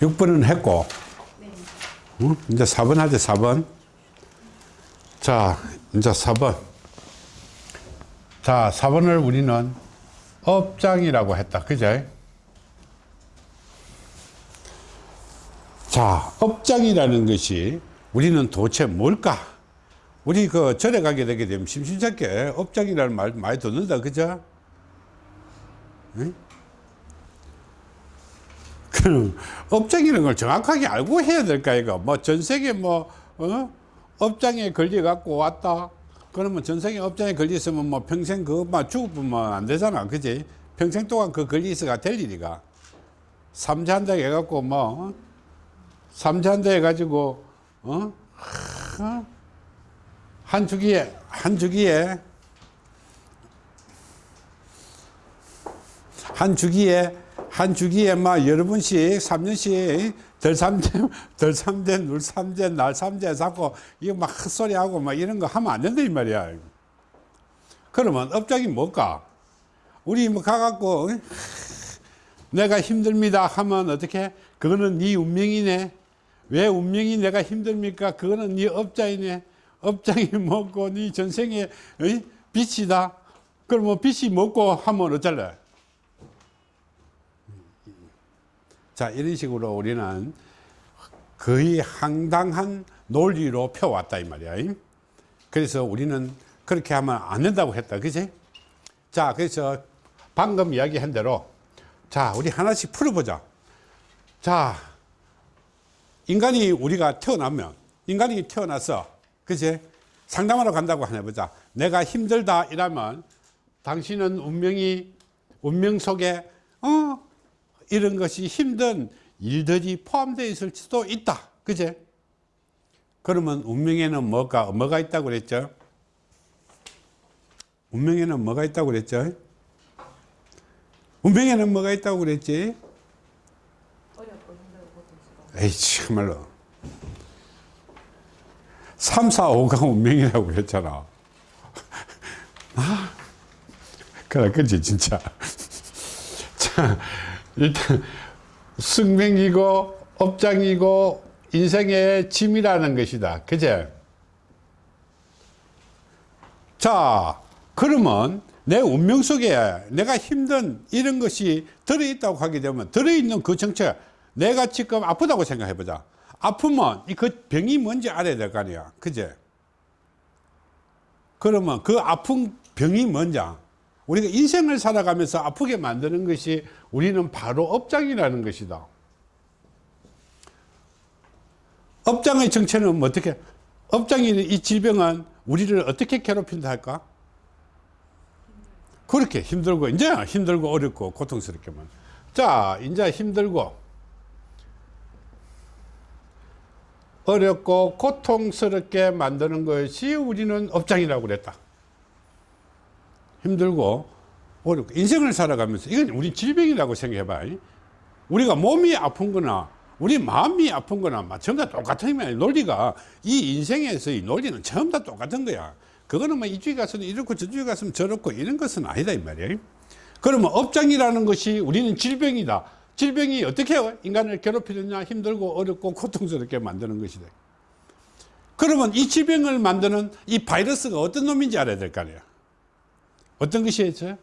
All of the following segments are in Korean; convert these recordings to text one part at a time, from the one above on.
6번은 했고. 네. 응? 이제 4번 하지 4번. 자 이제 4번. 자 4번을 우리는 업장이라고 했다. 그죠 자 업장이라는 것이 우리는 도대체 뭘까? 우리 그 절에 가게 되게 되면 심심찮게 업장이라는 말 많이 듣는다. 그죠? 응? 그럼 업장이라는 걸 정확하게 알고 해야 될까 이거 뭐 전 세계 뭐 어? 업장에 걸려 갖고 왔다 그러면 전 세계 업장에 걸려 있으면 뭐 평생 그만 죽으면 안 되잖아 그지 평생 동안 그 걸려 있어가 될 일이가 삼자한다 해갖고 뭐 어? 삼자한다 해가지고 어? 하, 한 주기에 한 주기에 한 주기에 한 주기에 막 여러 번씩 3년씩 덜 삼재 덜 삼재 눌 삼재 날 삼재 자꾸 이거 막 헛소리 하고 막 이런 거 하면 안 된다 이 말이야. 그러면 업장이 뭘까? 우리 뭐 가갖고 어? 내가 힘듭니다 하면 어떻게? 그거는 네 운명이네. 왜 운명이 내가 힘듭니까? 그거는 네 업장이네. 업장이 뭐고 네 전생에 어? 빛이다. 그러면 빛이 먹고 하면 어쩔래 자 이런 식으로 우리는 거의 황당한 논리로 펴왔다 이 말이야. 그래서 우리는 그렇게 하면 안 된다고 했다 그지? 자 그래서 방금 이야기한 대로 자 우리 하나씩 풀어보자. 자 인간이 우리가 태어나면 인간이 태어나서 그지? 상담하러 간다고 하나 보자. 내가 힘들다 이러면 당신은 운명이 운명 속에 어 이런 것이 힘든 일들이 포함되어 있을 수도 있다. 그제? 그러면 운명에는 뭐가, 뭐가 있다고 그랬죠? 운명에는 뭐가 있다고 그랬죠? 운명에는 뭐가 있다고 그랬지? 에이, 참말로. 3, 4, 5가 운명이라고 그랬잖아. 아, 그래, 그지, 진짜. 자, 일단 숙명이고 업장이고 인생의 짐이라는 것이다. 그제? 자, 그러면 내 운명 속에 내가 힘든 이런 것이 들어있다고 하게 되면 들어있는 그 정체 내가 지금 아프다고 생각해 보자. 아프면 이 그 병이 뭔지 알아야 될 거 아니야. 그제? 그러면 그 아픈 병이 뭔지 우리가 인생을 살아가면서 아프게 만드는 것이 우리는 바로 업장이라는 것이다. 업장의 정체는 뭐 어떻게, 업장이 이 질병은 우리를 어떻게 괴롭힌다 할까? 그렇게 힘들고, 이제 힘들고 어렵고 고통스럽게만. 자, 이제 힘들고, 어렵고 고통스럽게 만드는 것이 우리는 업장이라고 그랬다. 힘들고 어렵고 인생을 살아가면서 이건 우리 질병이라고 생각해봐. 우리가 몸이 아픈 거나 우리 마음이 아픈 거나 전부 다 똑같은 거야. 논리가. 이 인생에서의 논리는 전부 다 똑같은 거야. 그거는 뭐 이쪽에 가서는 이렇고 저쪽에 가서는 저렇고 이런 것은 아니다 이 말이야. 그러면 업장이라는 것이 우리는 질병이다. 질병이 어떻게 인간을 괴롭히느냐 힘들고 어렵고 고통스럽게 만드는 것이다. 그러면 이 질병을 만드는 이 바이러스가 어떤 놈인지 알아야 될 거 아니야 어떤 것이 있어요?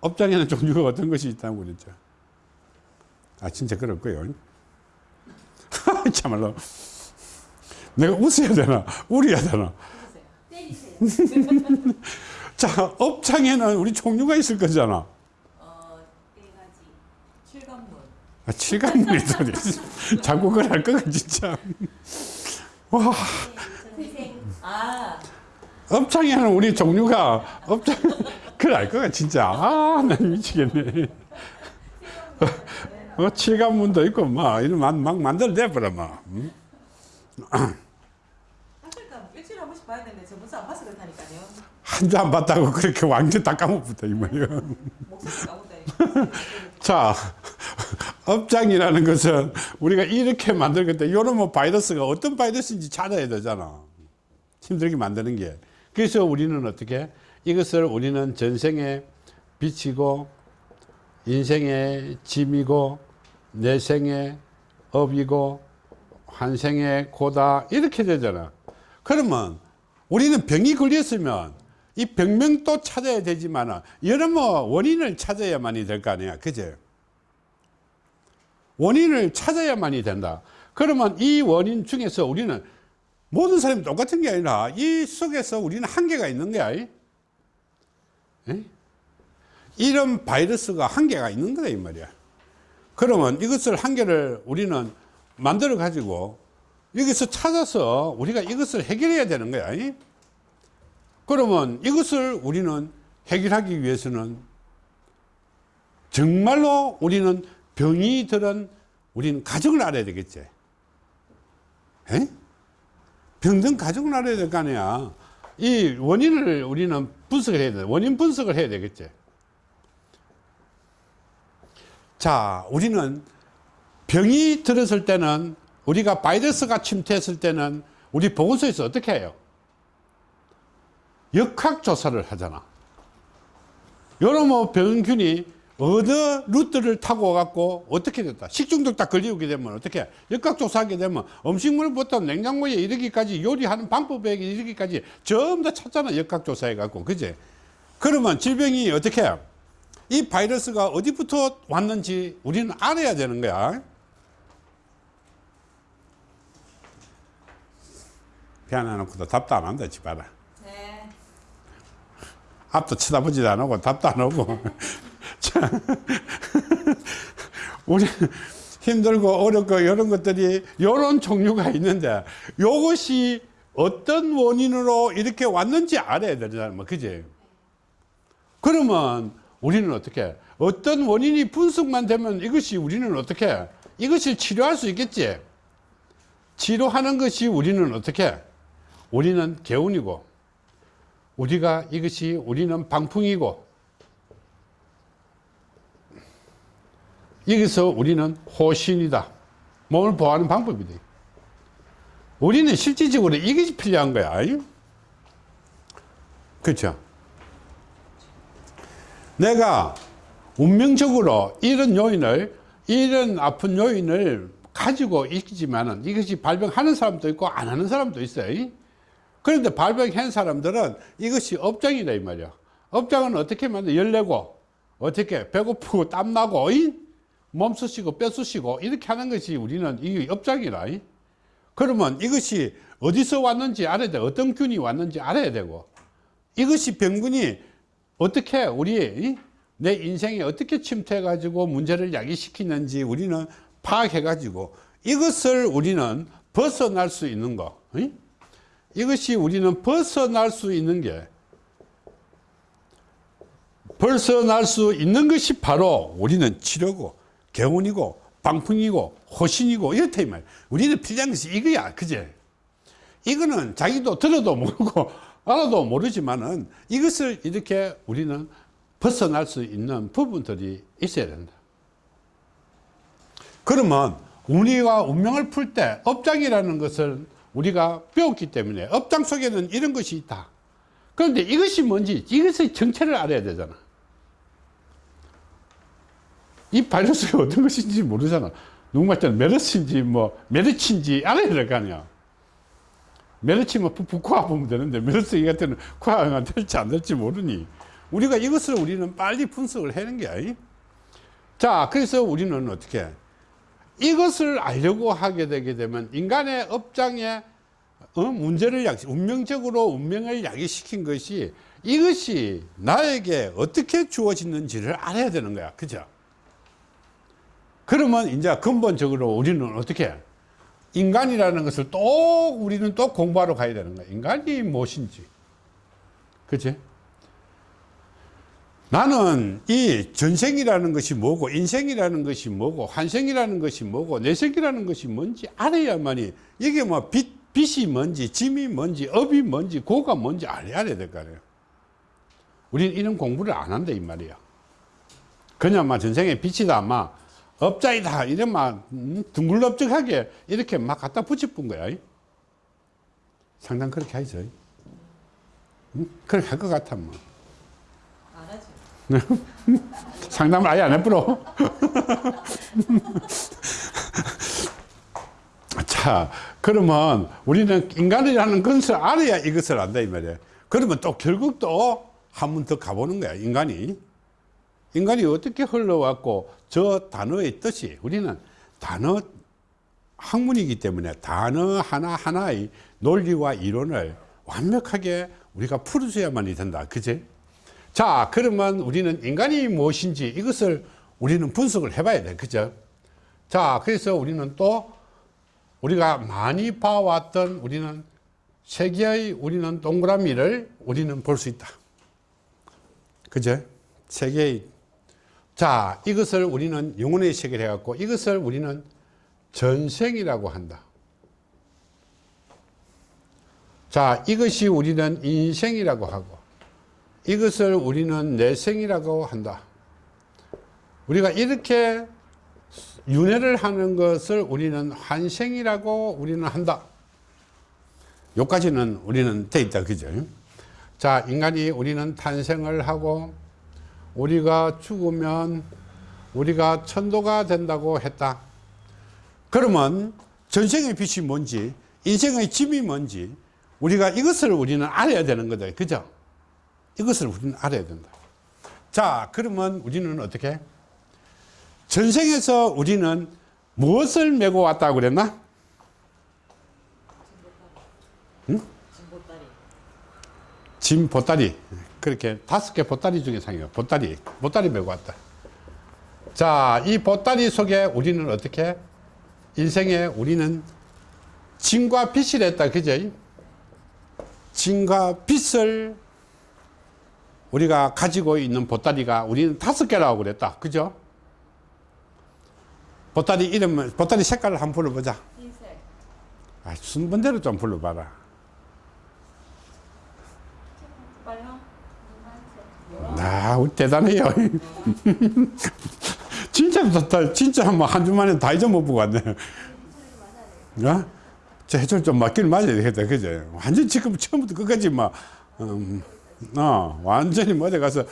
업장에는 종류가 어떤 것이 있다고 그랬죠. 아, 진짜 그럴 거예요. 참말로. 내가 웃어야 되나? 울어야 되나? 자, 업장에는 우리 종류가 있을 거잖아. 어, 네. 아, 칠감물이 소리. 자꾸 그걸 할 거가 진짜. 와, 전생. 아, 업장에는 우리 종류가, 업장, 그걸 알 거가 진짜. 아, 난 미치겠네. 어, 칠감문도 있고, 막, 이런 막, 막 만들어내 버려, 막. 응? 일주일에 한 번씩 봐야 되는데 저번 주안 봐서 그렇다니까요. 한주 안 봤다고 그렇게 완전 다 까먹었다, 이 말이야. 자, 업장이라는 것은 우리가 이렇게 만들겠다. 이런 뭐 바이러스가 어떤 바이러스인지 찾아야 되잖아. 힘들게 만드는 게. 그래서 우리는 어떻게 이것을 우리는 전생에 비치고 인생의 짐이고 내 생의 업이고 환생의 고다 이렇게 되잖아. 그러면 우리는 병이 걸렸으면 이 병명도 찾아야 되지만 여러 뭐 원인을 찾아야만이 될 거 아니야. 그제? 원인을 찾아야만이 된다. 그러면 이 원인 중에서 우리는 모든 사람이 똑같은 게 아니라 이 속에서 우리는 한계가 있는 거야. 에? 이런 바이러스가 한계가 있는 거다 이 말이야. 그러면 이것을 한계를 우리는 만들어 가지고 여기서 찾아서 우리가 이것을 해결해야 되는 거야. 이? 그러면 이것을 우리는 해결하기 위해서는 정말로 우리는 병이 들은 우리는 가정을 알아야 되겠지. 에? 병든 가정을 알아야 될 거 아니야. 이 원인을 우리는 분석을 해야 돼. 원인 분석을 해야 되겠지. 자, 우리는 병이 들었을 때는 우리가 바이러스가 침투했을 때는 우리 보건소에서 어떻게 해요? 역학조사를 하잖아. 여러 뭐 병균이 어느 루트를 타고 갖고 어떻게 됐다. 식중독 딱 걸리게 되면 어떻게 해? 역학조사하게 되면 음식물부터 냉장고에 이르기까지 요리하는 방법에 이르기까지 전부 다 찾잖아. 역학조사해 갖고. 그지? 그러면 질병이 어떻게 해? 이 바이러스가 어디부터 왔는지 우리는 알아야 되는 거야. 피아노 놓고도 답도 안 한다, 집 봐라. 네. 앞도 쳐다보지도 안 하고 답도 안 하고. 자, 우리 힘들고 어렵고 이런 것들이 이런 종류가 있는데 이것이 어떤 원인으로 이렇게 왔는지 알아야 되잖아. 뭐, 그지? 그러면 우리는 어떻게 어떤 원인이 분석만 되면 이것이 우리는 어떻게 이것을 치료할 수 있겠지 치료하는 것이 우리는 어떻게 우리는 개운이고 우리가 이것이 우리는 방풍이고 여기서 우리는 호신이다 몸을 보호하는 방법이다 우리는 실질적으로 이것이 필요한 거야 그렇죠 내가 운명적으로 이런 요인을 이런 아픈 요인을 가지고 있지만은 이것이 발병하는 사람도 있고 안 하는 사람도 있어요. 그런데 발병한 사람들은 이것이 업장이다 이 말이야. 업장은 어떻게 만든 열내고 어떻게 배고프고 땀나고 이? 몸 쑤시고 뼈 쑤시고 이렇게 하는 것이 우리는 이 업장이라. 이? 그러면 이것이 어디서 왔는지 알아야 돼. 어떤 균이 왔는지 알아야 되고 이것이 병균이 어떻게 우리 내 인생에 어떻게 침투해 가지고 문제를 야기시키는지 우리는 파악해 가지고 이것을 우리는 벗어날 수 있는 거 이? 이것이 우리는 벗어날 수 있는 게 벗어날 수 있는 것이 바로 우리는 치료고 개운이고 방풍이고 호신이고 이렇다 이 말. 우리는 필요한 것이 이거야, 그제? 이거는 자기도 들어도 모르고 알아도 모르지만은 이것을 이렇게 우리는 벗어날 수 있는 부분들이 있어야 된다. 그러면 우리가 운명을 풀 때 업장이라는 것을 우리가 배웠기 때문에 업장 속에는 이런 것이 있다. 그런데 이것이 뭔지 이것의 정체를 알아야 되잖아. 이 바이러스가 어떤 것인지 모르잖아. 누구 말처럼 메르스인지 뭐 메르치인지 알아야 될 거 아니야. 메르치면 북코아 보면 되는데 메르스 이 같은 코아가 될지 안 될지 모르니 우리가 이것을 우리는 빨리 분석을 하는 게 아니? 자 그래서 우리는 어떻게 이것을 알려고 하게 되게 되면 인간의 업장에 어? 문제를 야기 운명적으로 운명을 야기시킨 것이 이것이 나에게 어떻게 주어지는지를 알아야 되는 거야 그죠 그러면 이제 근본적으로 우리는 어떻게 해? 인간이라는 것을 또 우리는 또 공부하러 가야 되는 거야. 인간이 무엇인지. 그치? 나는 이 전생이라는 것이 뭐고, 인생이라는 것이 뭐고, 환생이라는 것이 뭐고, 내생이라는 것이 뭔지 알아야만이, 이게 뭐 빛, 빛이 뭔지, 짐이 뭔지, 업이 뭔지, 고가 뭔지 알아야 될 거 아니에요. 우리는 이런 공부를 안 한다, 이 말이야. 그냥 막 전생에 빛이다, 막 업자이다 이러면 음, 둥글럽적하게 이렇게 막 갖다 붙여본 거야 상당 그렇게 하죠 응? 그렇게 할 것 같아 뭐. 상담을 아예 안 해버려. 자, 그러면 우리는 인간이라는 것을 알아야 이것을 안다, 이 말이야. 그러면 또 결국 또 한 번 더 가보는 거야, 인간이. 인간이 어떻게 흘러왔고, 저 단어의 뜻이, 우리는 단어 학문이기 때문에 단어 하나하나의 논리와 이론을 완벽하게 우리가 풀어줘야만이 된다. 그지? 자, 그러면 우리는 인간이 무엇인지 이것을 우리는 분석을 해봐야 돼. 그죠? 자, 그래서 우리는 또 우리가 많이 봐왔던 우리는 세계의 우리는 동그라미를 우리는 볼 수 있다. 그죠? 세계의. 자, 이것을 우리는 영혼의 세계를 해갖고 이것을 우리는 전생이라고 한다. 자, 이것이 우리는 인생이라고 하고 이것을 우리는 내생이라고 한다. 우리가 이렇게 윤회를 하는 것을 우리는 환생이라고 우리는 한다. 요까지는 우리는 돼 있다. 그죠? 자, 인간이 우리는 탄생을 하고 우리가 죽으면 우리가 천도가 된다고 했다. 그러면 전생의 빛이 뭔지, 인생의 짐이 뭔지, 우리가 이것을 우리는 알아야 되는 거다. 그죠? 이것을 우리는 알아야 된다. 자, 그러면 우리는 어떻게? 전생에서 우리는 무엇을 메고 왔다고 그랬나? 진보다리. 짐 보따리. 그렇게 다섯 개 보따리 중에 상이에요. 보따리. 보따리 메고 왔다. 자, 이 보따리 속에 우리는 어떻게? 인생에 우리는 진과 빛을 했다. 그죠? 진과 빛을 우리가 가지고 있는 보따리가 우리는 다섯 개라고 그랬다. 그죠? 보따리 이름, 보따리 색깔을 한번 불러보자. 흰색. 아, 순번대로 좀 불러봐라. 빨강. 아, 대단해요. 진짜 좋다. 진짜 뭐한 주만에 다 잊어먹고 왔네. 어? 저 해철 좀 맞기를 맞아야 되겠다. 그죠? 완전 지금 처음부터 끝까지 막, 음, 어, 완전히 뭐 어디 가서?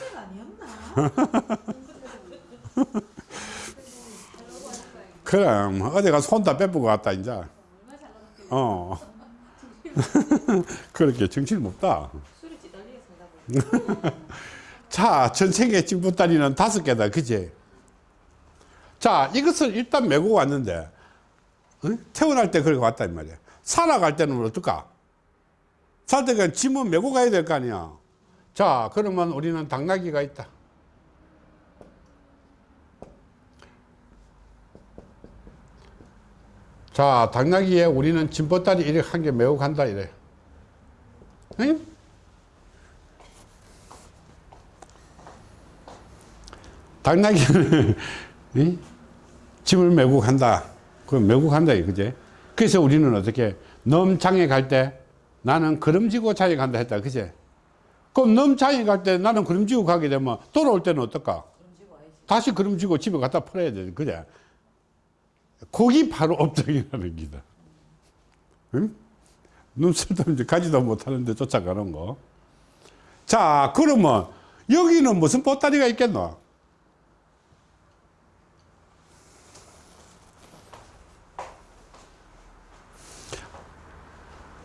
그럼, 어디 가서 손다 빼보고 왔다, 이제. 어. 그렇게 정신이 없다. 자, 전생의 찐보따리는 다섯 개다. 그지? 자, 이것을 일단 메고 왔는데, 응? 태어날 때 그렇게 왔단 말이야. 살아갈 때는 어떨까? 살 때는 짐은 메고 가야 될 거 아니야. 자, 그러면 우리는 당나귀가 있다. 자, 당나귀에 우리는 짐보따리 이렇게 한 개 메고 간다, 이래. 응? 당나귀는 이? 짐을 메고 간다. 그 메고 간다 그제? 그래서 우리는 어떻게 넘장에 갈 때 나는 걸음지고 장에 간다 했다. 그제? 그럼 넘장에 갈 때 나는 걸음지고 가게 되면 돌아올 때는 어떨까? 다시 걸음지고 집에 갖다 풀어야 돼. 그제? 거기 바로 업적이라는 기다. 응? 눈쓸도 이제 가지도 못하는데 쫓아가는 거. 자, 그러면 여기는 무슨 보따리가 있겠노?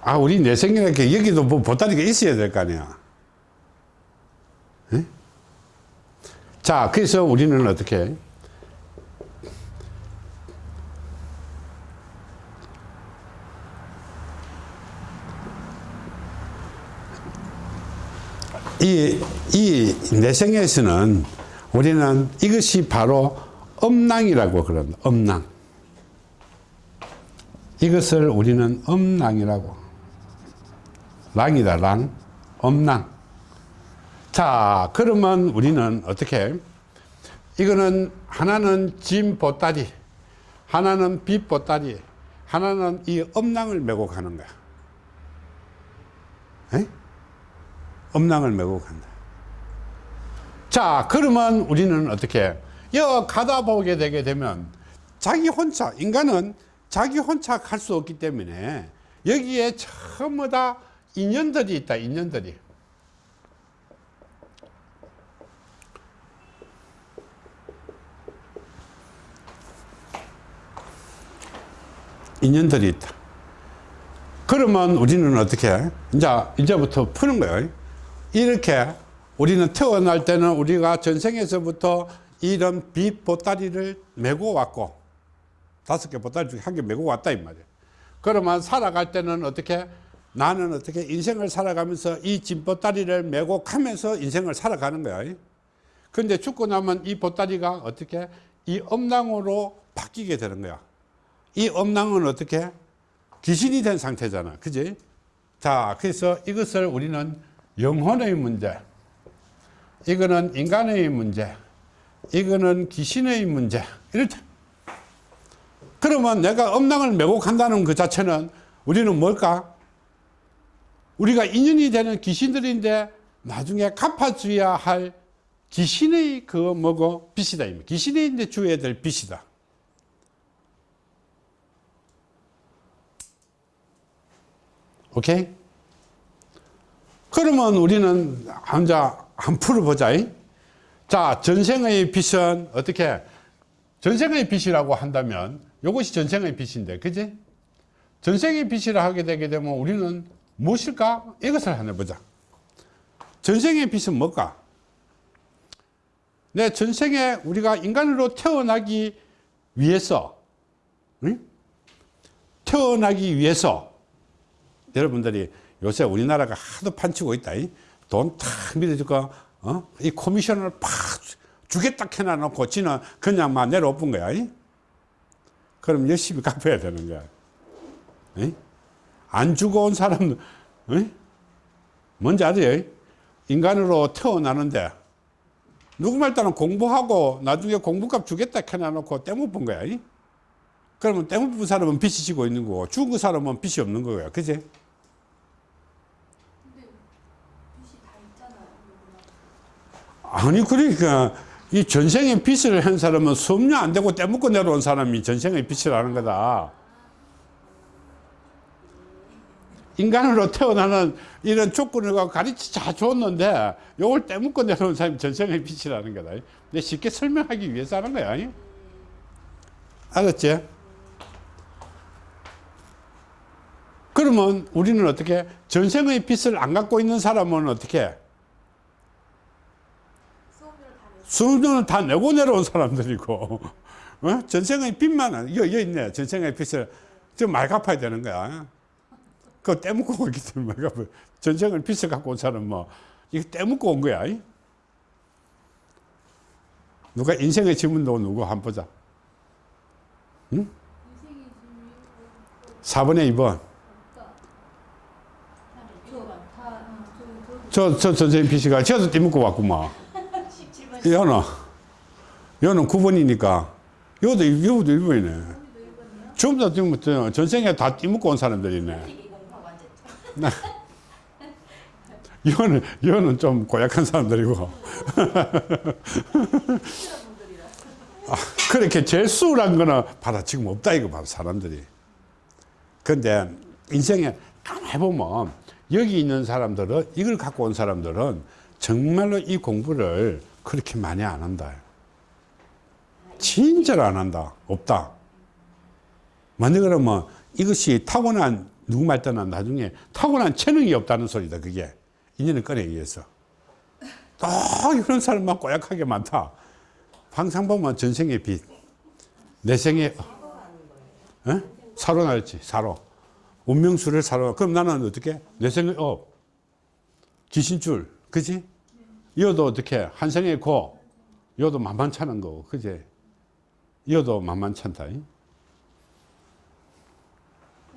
아, 우리 내생이렇게 여기도 뭐 보따리가 있어야 될 거 아니야. 에? 자, 그래서 우리는 어떻게? 이, 이 내생에서는 우리는 이것이 바로 음낭이라고 그런다. 음낭. 이것을 우리는 음낭이라고. 랑이다, 랑. 음낭. 자, 그러면 우리는 어떻게? 이거는 하나는 짐 보따리, 하나는 빛 보따리, 하나는 이 음낭을 메고 가는 거야. 에? 음낭을 메고 간다. 자, 그러면 우리는 어떻게? 여 가다 보게 되게 되면 자기 혼자, 인간은 자기 혼자 갈 수 없기 때문에 여기에 전부 다 인연들이 있다 인연들이. 인연들이 있다. 그러면 우리는 어떻게 해? 이제 이제부터 푸는 거예요. 이렇게 우리는 태어날 때는 우리가 전생에서부터 이런 빛 보따리를 메고 왔고 다섯 개 보따리 중에 한 개 메고 왔다 이 말이에요. 그러면 살아갈 때는 어떻게 나는 어떻게 인생을 살아가면서 이 진보따리를 메고 가면서 인생을 살아가는 거야. 근데 죽고 나면 이 보따리가 어떻게 이 엄낭으로 바뀌게 되는 거야. 이 엄낭은 어떻게 귀신이 된 상태잖아. 그지? 자, 그래서 이것을 우리는 영혼의 문제, 이거는 인간의 문제, 이거는 귀신의 문제. 이렇다. 그러면 내가 엄낭을 메고 간다는 그 자체는 우리는 뭘까? 우리가 인연이 되는 귀신들인데 나중에 갚아줘야 할 귀신의 그 뭐고 빚이다. 이제 주어야 될 빚이다. 오케이? 그러면 우리는 혼자 한 풀어보자. 자, 전생의 빚은 어떻게? 전생의 빚이라고 한다면 이것이 전생의 빚인데, 그지? 전생의 빚이라 하게 되게 되면 우리는 무엇일까? 이것을 하나 보자. 전생의 빚은 뭘까? 내 전생에 우리가 인간으로 태어나기 위해서, 응? 태어나기 위해서, 여러분들이 요새 우리나라가 하도 판치고 있다. 돈탁 밀어주고, 어? 이 코미션을 팍 주겠다 해놔놓고 지는 그냥 막 내려엎은 거야. 이? 그럼 열심히 갚아야 되는 거야. 이? 안 주고 온 사람은, 이? 뭔지 알아요? 인간으로 태어나는데, 누구말 따는 공부하고 나중에 공부값 주겠다 해놔놓고 떼못 본 거야. 이? 그러면 떼못 본 사람은 빚이 지고 있는 거고, 죽은 그 사람은 빚이 없는 거야. 그지? 아니 그러니까 이 전생에 빚을 한 사람은 수업료 안 되고 떼먹고 내려온 사람이 전생의 빚이라는 거다. 인간으로 태어나는 이런 조건을 갖고 가르치 다 줬는데 요걸 떼먹고 내려온 사람이 전생의 빚이라는 거다. 내 쉽게 설명하기 위해서 하는 거야. 알았지? 그러면 우리는 어떻게 전생의 빚을 안 갖고 있는 사람은 어떻게 해? 수업료를 다 내고 내려온 사람들이고 어? 전생의 이거 여기 있네 전생의 빚을 지금 말 갚아야 되는 거야 그거 떼먹고 오기 때문에 전생을 빚을 갖고 온 사람 뭐 이거 떼먹고 온 거야 이? 누가 인생의 지문도 누구 한번 보자. 지금 4번에 2번. 저다저 저, 저 전생의 빚이가. 저도 떼먹고 왔구만. 17번 여는 여는 9번이니까. 여도 여도 1번이네. 전부 다저 전생에 다 띠먹고 온 사람들이네. 여는 여는 좀 고약한 사람들이고. 아, 그렇게 재수란 거는 받아 지금 없다 이거 봐 사람들이. 근데 인생에 가만히 보면 여기 있는 사람들은 이걸 갖고 온 사람들은 정말로 이 공부를 그렇게 많이 안 한다. 진짜로 안 한다. 없다. 만약 그러면 이것이 타고난 누구 말 때는 나중에 타고난 재능이 없다는 소리다. 그게 인연을 꺼내기 위해서. 또 이런 사람만 꼬약하게 많다. 항상 보면 전생의 빚, 내생의 어? 사로 나였지 사로. 운명수를 사로. 그럼 나는 어떻게? 내생의 업, 귀신줄, 그지? 이어도 어떻게? 한생의 고, 이어도 만만찮은 거고, 그지? 이어도 만만찮다. 이?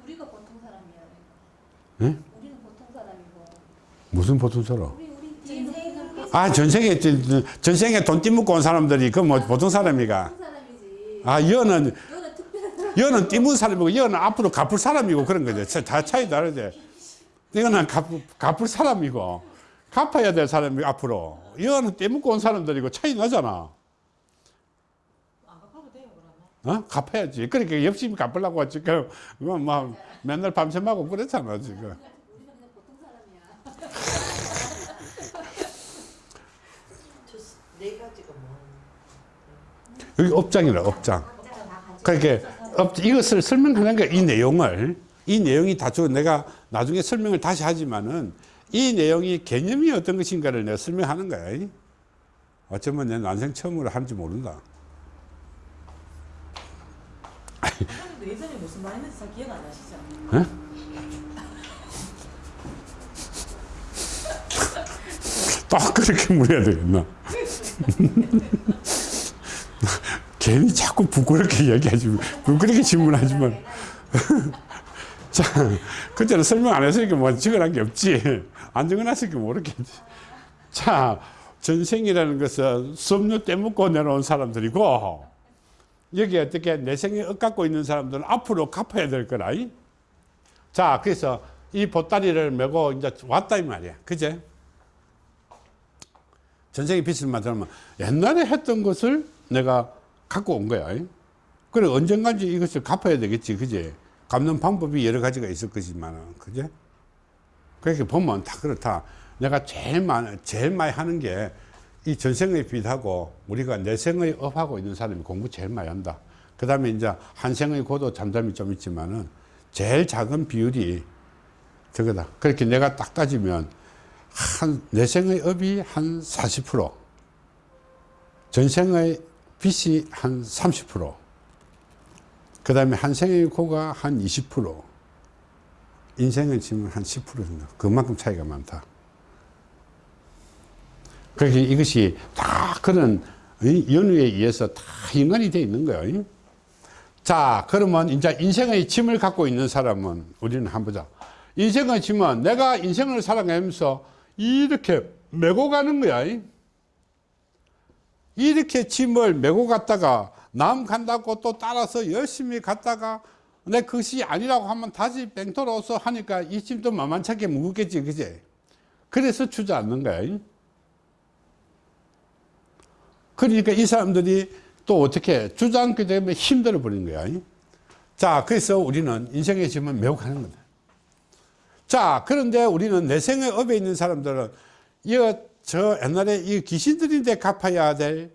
우리가 보통 사람이야. 예? 무슨 보통 사람? 아 전생에 전생에 돈 띠먹고 온 사람들이 그 뭐 보통 사람이가. 아 여는. 여는 띠문 사람이고 여는 앞으로 갚을 사람이고 그런 거죠 차- 다 차이 다르지 이거는 갚, 갚을 사람이고 갚아야 될 사람이 앞으로 여는 띠먹고 온 사람들이고 차이 나잖아 안 갚아도 돼요 그러면. 어? 갚아야지 그러니까 열심히 갚으려고 지금 뭐, 뭐 맨날 밤샘하고 그랬잖아 지금 여기 업장이라 업장 있어서 없- 이것을 설명하는 거야 이 내용을 이 내용이 다 줘. 내가 나중에 설명을 다시 하지만은 이 내용이 개념이 어떤 것인가를 내가 설명하는 거야 어쩌면 내 난생 처음으로 하는지 모른다 선생님도 예전에 무슨 말 했는지 잘 기억 안 나시죠? 또 그렇게 물어야 되겠나? 괜히 자꾸 부끄럽게 얘기하지 부끄럽게 질문하지만. 자 그때는 설명 안 했으니까 뭐 적어놓은 게 없지. 안 적어놨으니까 모르겠지. 자 전생이라는 것은 수업료 떼먹고 내려온 사람들이고 여기 어떻게 내생에 엇갖고 있는 사람들은 앞으로 갚아야 될 거라 이? 자 그래서 이 보따리를 메고 이제 왔다 이 말이야 그제 전생에 빚을 만들면 옛날에 했던 것을 내가 갖고 온 거야. 그래 언젠가인지 이것을 갚아야 되겠지, 그지? 갚는 방법이 여러 가지가 있을 거지만, 그제? 그렇게 보면 다 그렇다. 내가 제일 많이, 제일 많이 하는 게 이 전생의 빚하고 우리가 내생의 업하고 있는 사람이 공부 제일 많이 한다. 그 다음에 이제 한생의 고도 잠잠이 좀 있지만은 제일 작은 비율이 저거다. 그렇게 내가 딱 따지면 한 내생의 업이 한 40%, 전생의 빚이 한 30%, 그 다음에 한생의 고가 한 20%, 인생의 짐은 한10% 정도. 그만큼 차이가 많다. 그렇게 이것이 다 그런 이 연유에 의해서 다 연관이 되어 있는 거예요. 자, 그러면 이제 인생의 짐을 갖고 있는 사람은 우리는 한번 보자. 인생의 짐은 내가 인생을 살아가면서 이렇게 메고 가는 거야. 이렇게 짐을 메고 갔다가 남 간다고 또 따라서 열심히 갔다가 내 그것이 아니라고 하면 다시 뺑 돌아와서 하니까 이 짐도 만만찮게 무겁겠지, 그제? 그래서 주저앉는 거야. 그러니까 이 사람들이 또 어떻게 주저앉게 되면 힘들어 버리는 거야. 자, 그래서 우리는 인생의 짐을 메고 가는 거다. 자, 그런데 우리는 내생의 업에 있는 사람들은 이거 저 옛날에 이 귀신들인데 갚아야 될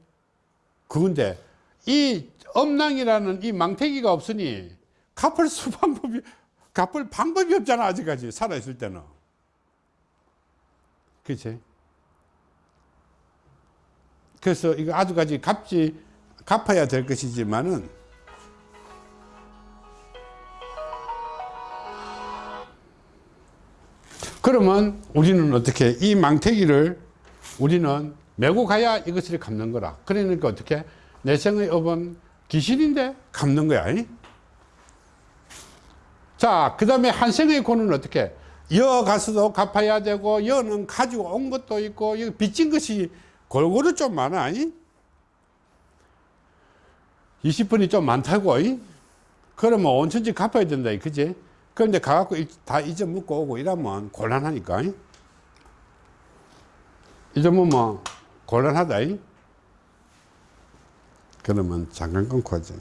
그건데 이 엄낭이라는 이 망태기가 없으니 갚을 수 방법이 갚을 방법이 없잖아 아직까지 살아 있을 때는 그치 그래서 이거 아주까지 갚지 갚아야 될 것이지만은 그러면 우리는 어떻게 이 망태기를 우리는 메고 가야 이것을 갚는 거라. 그러니까 어떻게 내생의 업은 귀신인데 갚는 거야. 이? 자, 그 다음에 한생의 고는 어떻게? 여 가서도 갚아야 되고, 여는 가지고 온 것도 있고, 빚진 것이 골고루 좀 많아. 이? 20분이 좀 많다고. 이? 그러면 온천지 갚아야 된다. 그지? 그런데 가갖고 이- 다 잊어먹고 오고 이러면 곤란하니까. 이? 잊어먹으면 곤란하다. 이? 그러면 잠깐 끊고 하자.